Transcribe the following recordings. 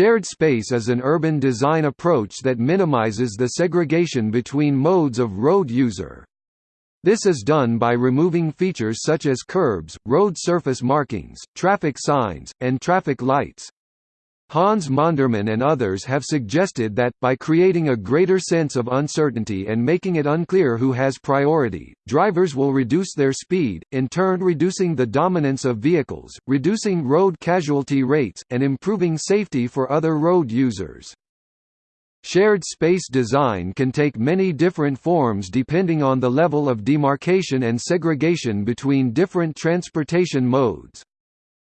Shared space is an urban design approach that minimizes the segregation between modes of road user. This is done by removing features such as curbs, road surface markings, traffic signs, and traffic lights. Hans Monderman and others have suggested that, by creating a greater sense of uncertainty and making it unclear who has priority, drivers will reduce their speed, in turn reducing the dominance of vehicles, reducing road casualty rates, and improving safety for other road users. Shared space design can take many different forms depending on the level of demarcation and segregation between different transportation modes.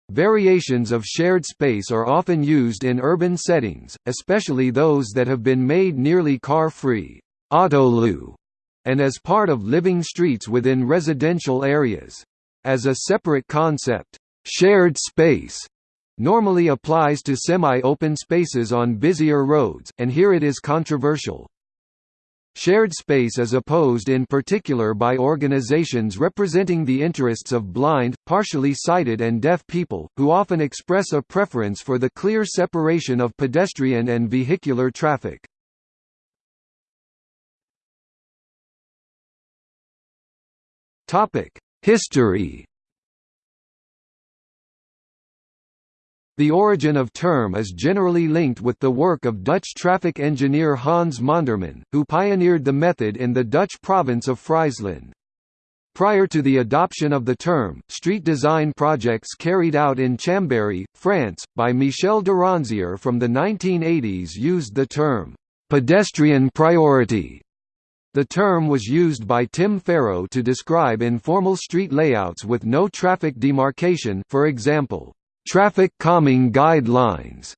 Variations of shared space are often used in urban settings, especially those that have been made nearly car-free and as part of living streets within residential areas. As a separate concept, shared space normally applies to semi-open spaces on busier roads, and here it is controversial. Shared space is opposed in particular by organizations representing the interests of blind, partially sighted and deaf people, who often express a preference for the clear separation of pedestrian and vehicular traffic. History The origin of term is generally linked with the work of Dutch traffic engineer Hans Monderman, who pioneered the method in the Dutch province of Friesland. Prior to the adoption of the term, street design projects carried out in Chambéry, France, by Michel Deronzier from the 1980s used the term, "...pedestrian priority." The term was used by Tim Pharoah to describe informal street layouts with no traffic demarcation for example, Traffic Calming Guidelines.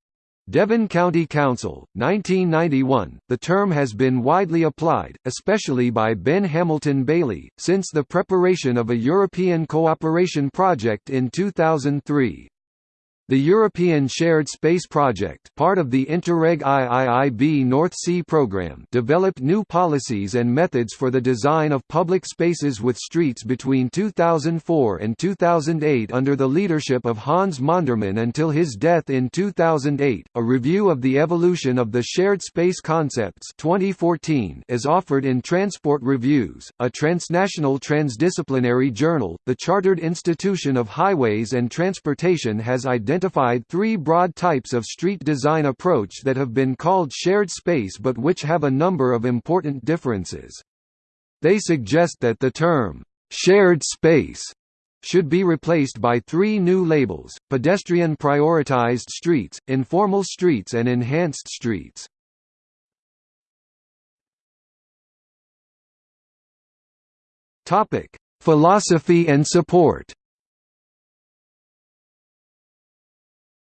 Devon County Council, 1991. The term has been widely applied, especially by Ben Hamilton Baillie, since the preparation of a European cooperation project in 2003. The European Shared Space Project part of the Interreg IIIB North Sea Programme developed new policies and methods for the design of public spaces with streets between 2004 and 2008 under the leadership of Hans Monderman until his death in 2008. A review of the evolution of the shared space concepts 2014 is offered in Transport Reviews, a transnational transdisciplinary journal. The Chartered Institution of Highways and Transportation has identified identified three broad types of street design approach that have been called shared space but which have a number of important differences. They suggest that the term, "'shared space' should be replaced by three new labels, pedestrian prioritized streets, informal streets and enhanced streets. Philosophy and support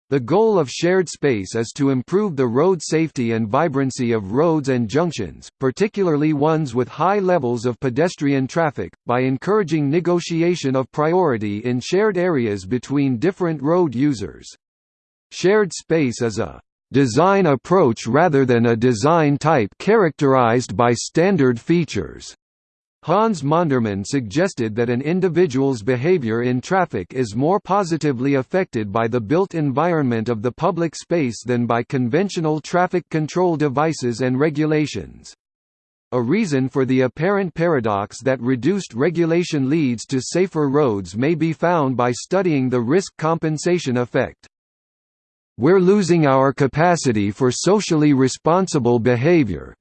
The goal of shared space is to improve the road safety and vibrancy of roads and junctions, particularly ones with high levels of pedestrian traffic, by encouraging negotiation of priority in shared areas between different road users. Shared space is a design approach rather than a design type characterized by standard features. Hans Monderman suggested that an individual's behavior in traffic is more positively affected by the built environment of the public space than by conventional traffic control devices and regulations. A reason for the apparent paradox that reduced regulation leads to safer roads may be found by studying the risk compensation effect. We're losing our capacity for socially responsible behavior,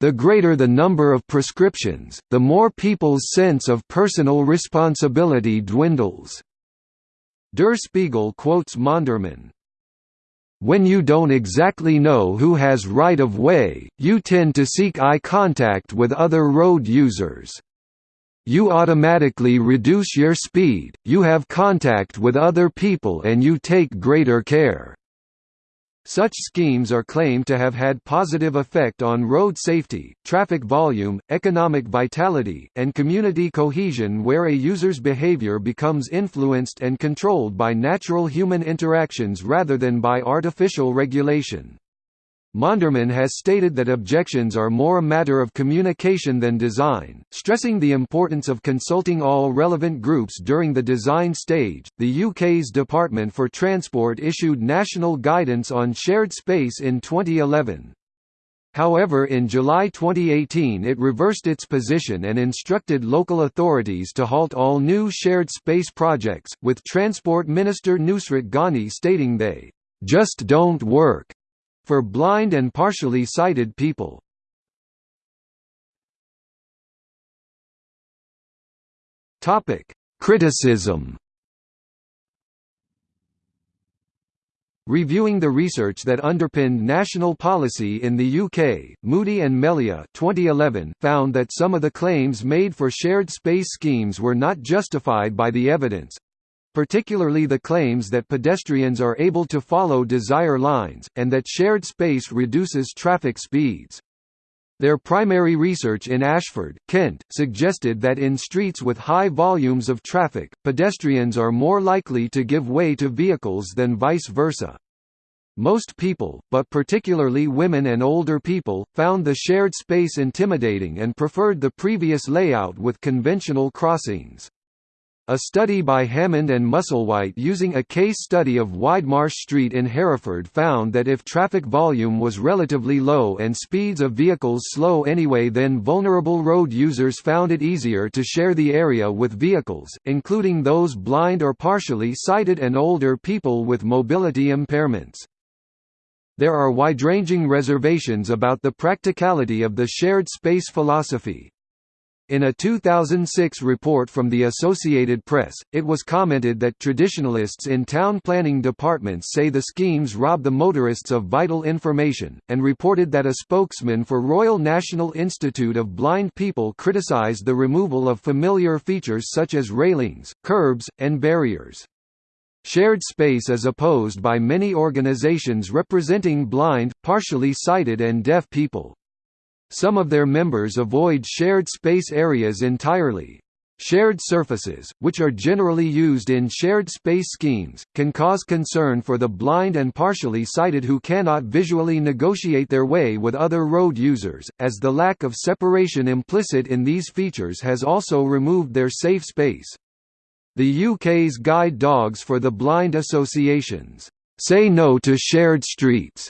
the greater the number of prescriptions, the more people's sense of personal responsibility dwindles. Der Spiegel quotes Monderman, when you don't exactly know who has right-of-way, you tend to seek eye contact with other road users. You automatically reduce your speed, you have contact with other people and you take greater care. Such schemes are claimed to have had positive effect on road safety, traffic volume, economic vitality, and community cohesion where a user's behavior becomes influenced and controlled by natural human interactions rather than by artificial regulation. Monderman has stated that objections are more a matter of communication than design, stressing the importance of consulting all relevant groups during the design stage. The UK's Department for Transport issued national guidance on shared space in 2011. However in July 2018 it reversed its position and instructed local authorities to halt all new shared space projects, with Transport Minister Nusrat Ghani stating they, "...just don't work." For blind and partially sighted people. Topic: Criticism. Reviewing the research that underpinned national policy in the UK, Moody and Melia 2011 found that some of the claims made for shared space schemes were not justified by the evidence, particularly the claims that pedestrians are able to follow desire lines, and that shared space reduces traffic speeds. Their primary research in Ashford, Kent, suggested that in streets with high volumes of traffic, pedestrians are more likely to give way to vehicles than vice versa. Most people, but particularly women and older people, found the shared space intimidating and preferred the previous layout with conventional crossings. A study by Hammond and Musselwhite using a case study of Widemarsh Street in Hereford found that if traffic volume was relatively low and speeds of vehicles slow anyway then vulnerable road users found it easier to share the area with vehicles, including those blind or partially sighted and older people with mobility impairments. There are wide-ranging reservations about the practicality of the shared space philosophy, in a 2006 report from the Associated Press, it was commented that traditionalists in town planning departments say the schemes rob the motorists of vital information, and reported that a spokesman for Royal National Institute of Blind People criticised the removal of familiar features such as railings, curbs, and barriers. Shared space is opposed by many organisations representing blind, partially sighted and deaf people. Some of their members avoid shared space areas entirely. Shared surfaces, which are generally used in shared space schemes, can cause concern for the blind and partially sighted who cannot visually negotiate their way with other road users, as the lack of separation implicit in these features has also removed their safe space. The UK's Guide Dogs for the Blind Associations, "'Say No to Shared Streets'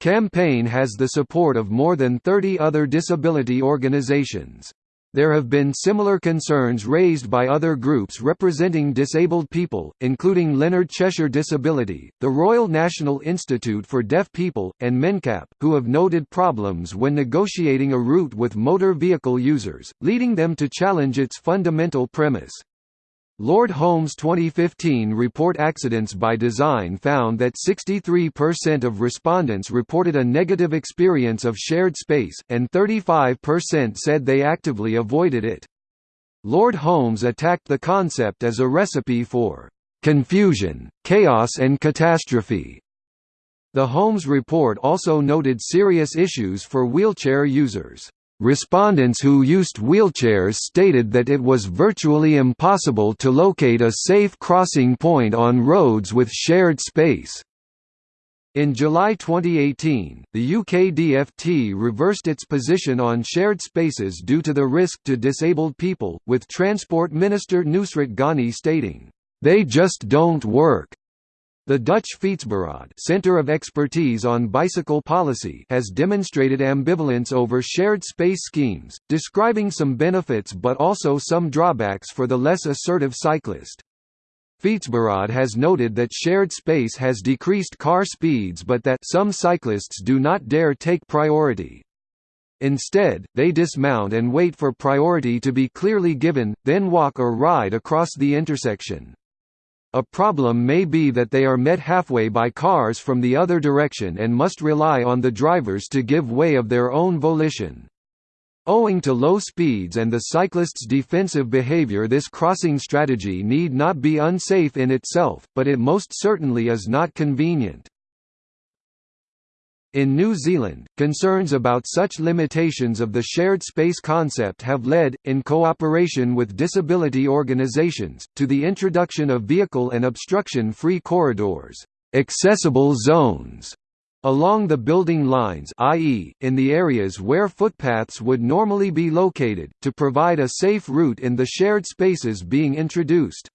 campaign has the support of more than 30 other disability organisations. There have been similar concerns raised by other groups representing disabled people, including Leonard Cheshire Disability, the Royal National Institute for Deaf People, and MenCap, who have noted problems when negotiating a route with motor vehicle users, leading them to challenge its fundamental premise. Lord Holmes' 2015 report Accidents by Design found that 63% of respondents reported a negative experience of shared space, and 35% said they actively avoided it. Lord Holmes attacked the concept as a recipe for confusion, chaos and catastrophe. The Holmes report also noted serious issues for wheelchair users. Respondents who used wheelchairs stated that it was virtually impossible to locate a safe crossing point on roads with shared space. In July 2018, the UK DFT reversed its position on shared spaces due to the risk to disabled people, with Transport Minister Nusrat Ghani stating, "...they just don't work." The Dutch Fietsberaad Center of Expertise on Bicycle Policy has demonstrated ambivalence over shared space schemes, describing some benefits but also some drawbacks for the less assertive cyclist. Fietsberaad has noted that shared space has decreased car speeds but that some cyclists do not dare take priority. Instead, they dismount and wait for priority to be clearly given, then walk or ride across the intersection. A problem may be that they are met halfway by cars from the other direction and must rely on the drivers to give way of their own volition. Owing to low speeds and the cyclist's defensive behavior this crossing strategy need not be unsafe in itself, but it most certainly is not convenient. In New Zealand, concerns about such limitations of the shared space concept have led, in cooperation with disability organisations, to the introduction of vehicle and obstruction-free corridors accessible zones", along the building lines i.e., in the areas where footpaths would normally be located, to provide a safe route in the shared spaces being introduced.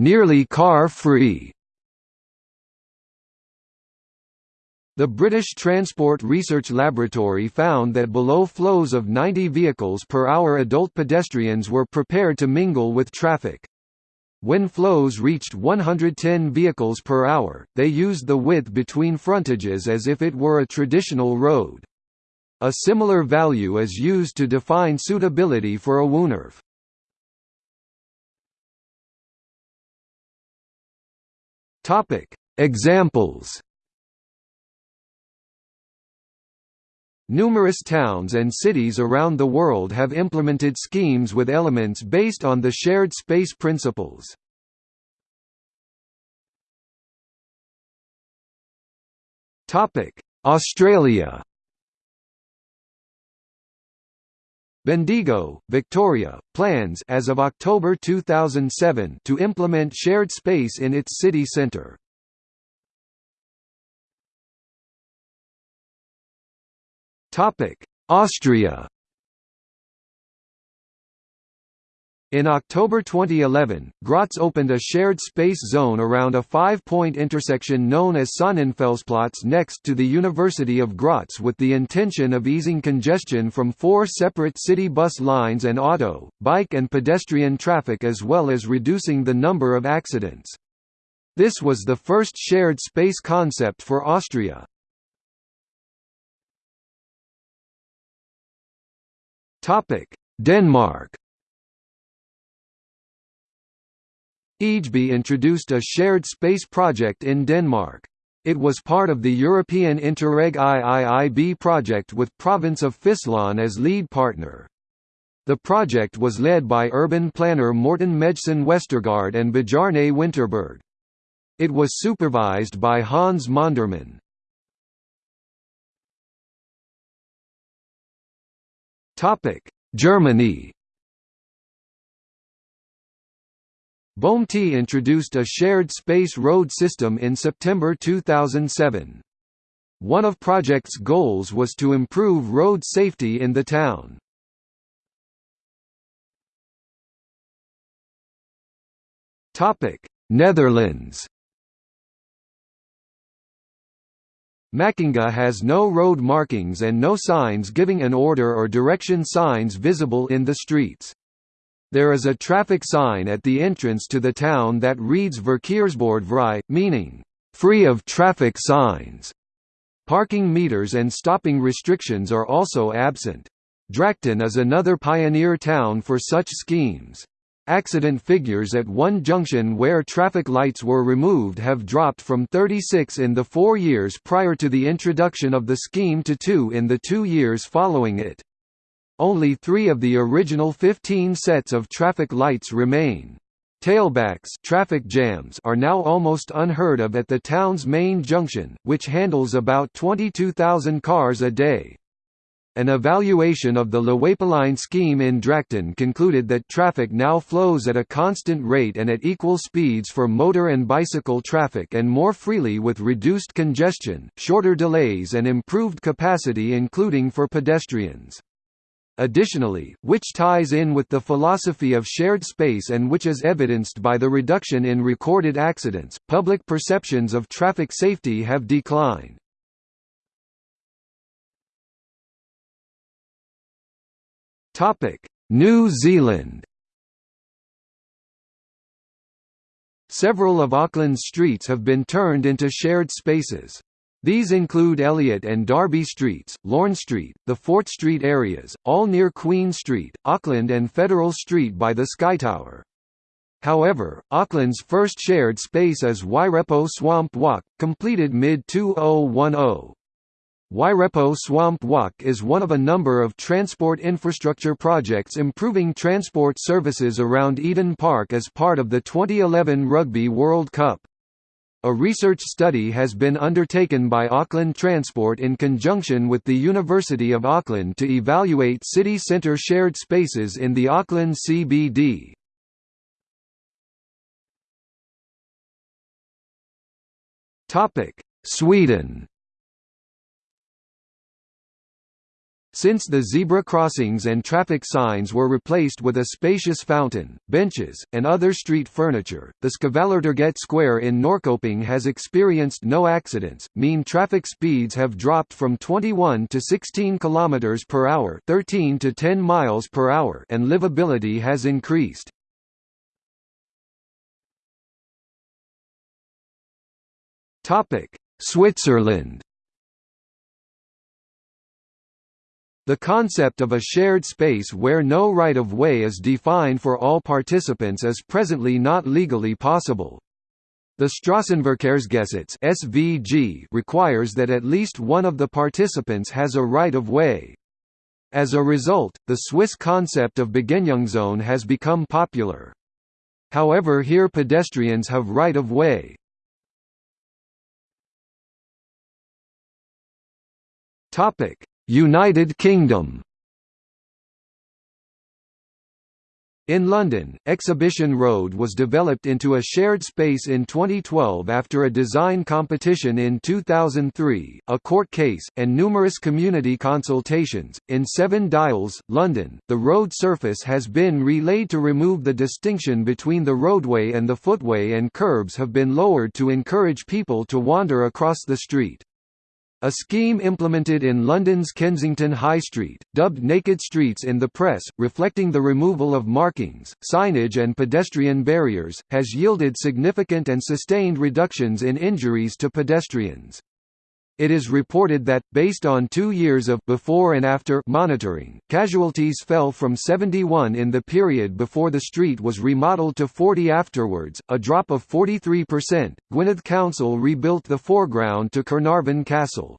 Nearly car-free The British Transport Research Laboratory found that below flows of 90 vehicles per hour adult pedestrians were prepared to mingle with traffic. When flows reached 110 vehicles per hour, they used the width between frontages as if it were a traditional road. A similar value is used to define suitability for a woonerf. Examples Numerous towns and cities around the world have implemented schemes with elements based on the shared space principles. Australia Bendigo, Victoria, plans as of October 2007 to implement shared space in its city centre. Austria In October 2011, Graz opened a shared space zone around a five-point intersection known as Sonnenfelsplatz next to the University of Graz with the intention of easing congestion from four separate city bus lines and auto, bike and pedestrian traffic as well as reducing the number of accidents. This was the first shared space concept for Austria. Denmark. Ejby introduced a shared space project in Denmark. It was part of the European Interreg IIIB project with province of Friesland as lead partner. The project was led by urban planner Morten Mejlsen Westergaard and Bjarne Winterberg. It was supervised by Hans Monderman. Topic: Germany. Bohmte introduced a shared space road system in September 2007. One of project's goals was to improve road safety in the town. Netherlands. Makkinga has no road markings and no signs giving an order or direction signs visible in the streets. There is a traffic sign at the entrance to the town that reads Verkeersbord vrij, meaning, free of traffic signs. Parking meters and stopping restrictions are also absent. Drachten is another pioneer town for such schemes. Accident figures at one junction where traffic lights were removed have dropped from 36 in the four years prior to the introduction of the scheme to 2 in the two years following it. Only three of the original 15 sets of traffic lights remain. Tailbacks traffic jams are now almost unheard of at the town's main junction, which handles about 22,000 cars a day. An evaluation of the Laweiplein scheme in Drachten concluded that traffic now flows at a constant rate and at equal speeds for motor and bicycle traffic and more freely with reduced congestion, shorter delays and improved capacity including for pedestrians. Additionally, which ties in with the philosophy of shared space and which is evidenced by the reduction in recorded accidents, public perceptions of traffic safety have declined. New Zealand Several of Auckland's streets have been turned into shared spaces. These include Elliot and Darby Streets, Lorne Street, the Fort Street areas, all near Queen Street, Auckland and Federal Street by the Skytower. However, Auckland's first shared space is Wairepo Swamp Walk, completed mid-2010. Wairepo Swamp Walk is one of a number of transport infrastructure projects improving transport services around Eden Park as part of the 2011 Rugby World Cup. A research study has been undertaken by Auckland Transport in conjunction with the University of Auckland to evaluate city centre shared spaces in the Auckland CBD. Sweden Since the zebra crossings and traffic signs were replaced with a spacious fountain, benches, and other street furniture, the Skvallertorget Square in Norrköping has experienced no accidents. Mean traffic speeds have dropped from 21 to 16 km per hour, 13 to 10 miles per hour, and livability has increased. Topic: Switzerland The concept of a shared space where no right-of-way is defined for all participants is presently not legally possible. The Strassenverkehrsgesetz (SVG) requires that at least one of the participants has a right-of-way. As a result, the Swiss concept of Begegnungszone has become popular. However here pedestrians have right-of-way. Topic: United Kingdom In London, Exhibition Road was developed into a shared space in 2012 after a design competition in 2003, a court case, and numerous community consultations. In Seven Dials, London, the road surface has been relaid to remove the distinction between the roadway and the footway, and curbs have been lowered to encourage people to wander across the street. A scheme implemented in London's Kensington High Street, dubbed Naked Streets in the press, reflecting the removal of markings, signage and pedestrian barriers, has yielded significant and sustained reductions in injuries to pedestrians. It is reported that, based on two years of before and after monitoring, casualties fell from 71 in the period before the street was remodeled to 40 afterwards, a drop of 43%. Gwynedd Council rebuilt the foreground to Caernarfon Castle.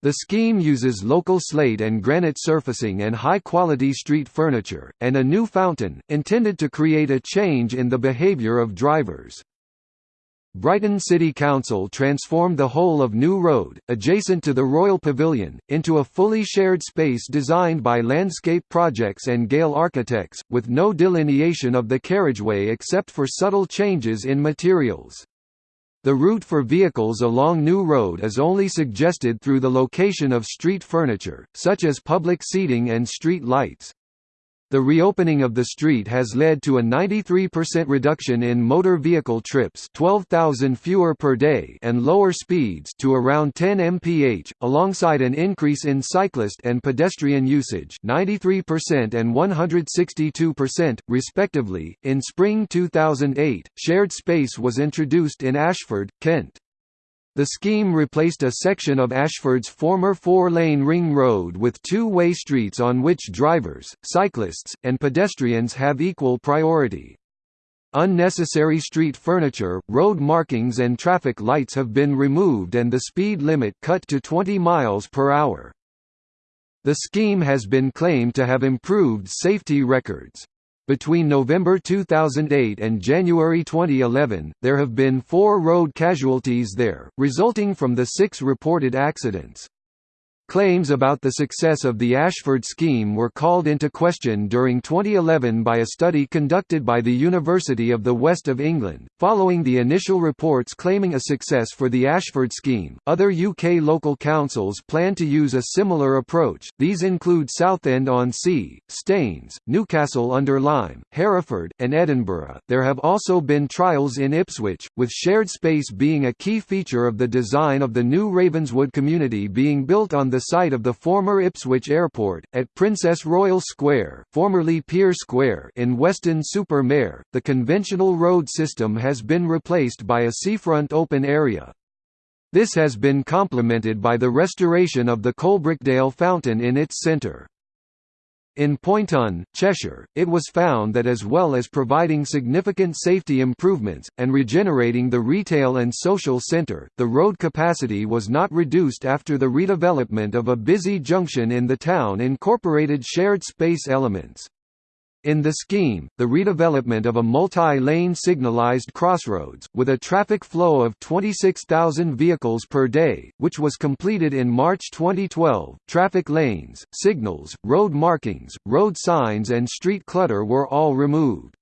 The scheme uses local slate and granite surfacing and high-quality street furniture, and a new fountain, intended to create a change in the behaviour of drivers. Brighton City Council transformed the whole of New Road, adjacent to the Royal Pavilion, into a fully shared space designed by Landscape Projects and Gehl Architects, with no delineation of the carriageway except for subtle changes in materials. The route for vehicles along New Road is only suggested through the location of street furniture, such as public seating and street lights. The reopening of the street has led to a 93% reduction in motor vehicle trips 12,000 fewer per day and lower speeds to around 10 mph, alongside an increase in cyclist and pedestrian usage 93% and 162%, respectively. In spring 2008, shared space was introduced in Ashford, Kent. The scheme replaced a section of Ashford's former four-lane ring road with two-way streets on which drivers, cyclists, and pedestrians have equal priority. Unnecessary street furniture, road markings and traffic lights have been removed and the speed limit cut to 20 miles per hour. The scheme has been claimed to have improved safety records. Between November 2008 and January 2011, there have been four road casualties there, resulting from the six reported accidents. Claims about the success of the Ashford scheme were called into question during 2011 by a study conducted by the University of the West of England. Following the initial reports claiming a success for the Ashford scheme, other UK local councils plan to use a similar approach. These include Southend-on-Sea, Staines, Newcastle under Lyme, Hereford, and Edinburgh. There have also been trials in Ipswich, with shared space being a key feature of the design of the new Ravenswood community being built on the site of the former Ipswich Airport, at Princess Royal Square, formerly Pier Square in Weston-super-Mare. The conventional road system has been replaced by a seafront open area. This has been complemented by the restoration of the Coalbrookdale fountain in its centre. In Poynton, Cheshire, it was found that as well as providing significant safety improvements, and regenerating the retail and social centre, the road capacity was not reduced after the redevelopment of a busy junction in the town incorporated shared space elements. In the scheme, the redevelopment of a multi-lane signalized crossroads, with a traffic flow of 26,000 vehicles per day, which was completed in March 2012, traffic lanes, signals, road markings, road signs and street clutter were all removed.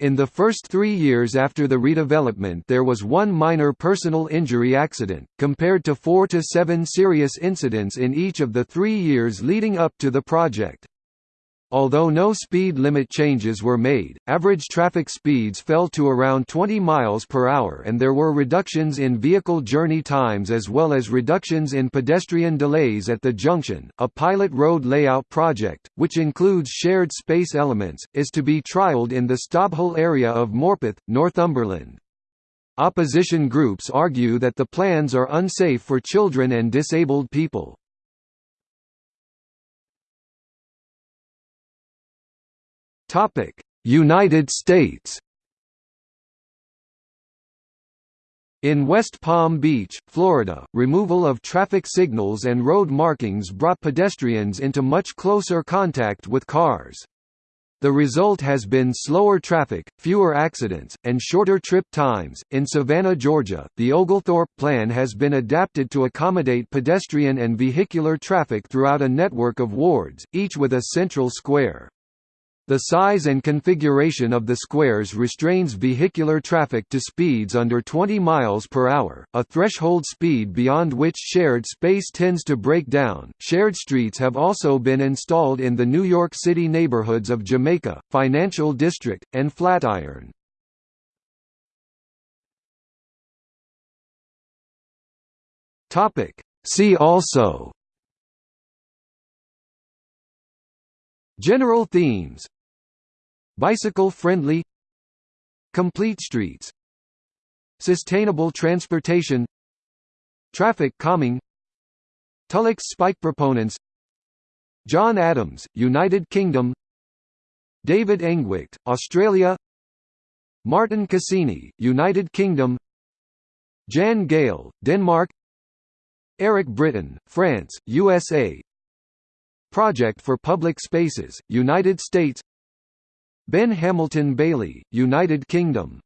In the first three years after the redevelopment there was one minor personal injury accident, compared to four to seven serious incidents in each of the three years leading up to the project. Although no speed limit changes were made, average traffic speeds fell to around 20 miles per hour and there were reductions in vehicle journey times as well as reductions in pedestrian delays at the junction. A pilot road layout project, which includes shared space elements, is to be trialled in the Stobhill area of Morpeth, Northumberland. Opposition groups argue that the plans are unsafe for children and disabled people. Topic: United States. In West Palm Beach, Florida, removal of traffic signals and road markings brought pedestrians into much closer contact with cars. The result has been slower traffic, fewer accidents, and shorter trip times. In Savannah, Georgia, the Oglethorpe Plan has been adapted to accommodate pedestrian and vehicular traffic throughout a network of wards, each with a central square. The size and configuration of the squares restrains vehicular traffic to speeds under 20 miles per hour, a threshold speed beyond which shared space tends to break down. Shared streets have also been installed in the New York City neighborhoods of Jamaica, Financial District, and Flatiron. Topic: See also General themes Bicycle-friendly Complete streets Sustainable transportation Traffic calming Tullock's spike proponents John Adams, United Kingdom David Engwicht, Australia Martin Cassini, United Kingdom Jan Gehl, Denmark Eric Britton, France, USA Project for Public Spaces, United States Ben Hamilton Baillie, United Kingdom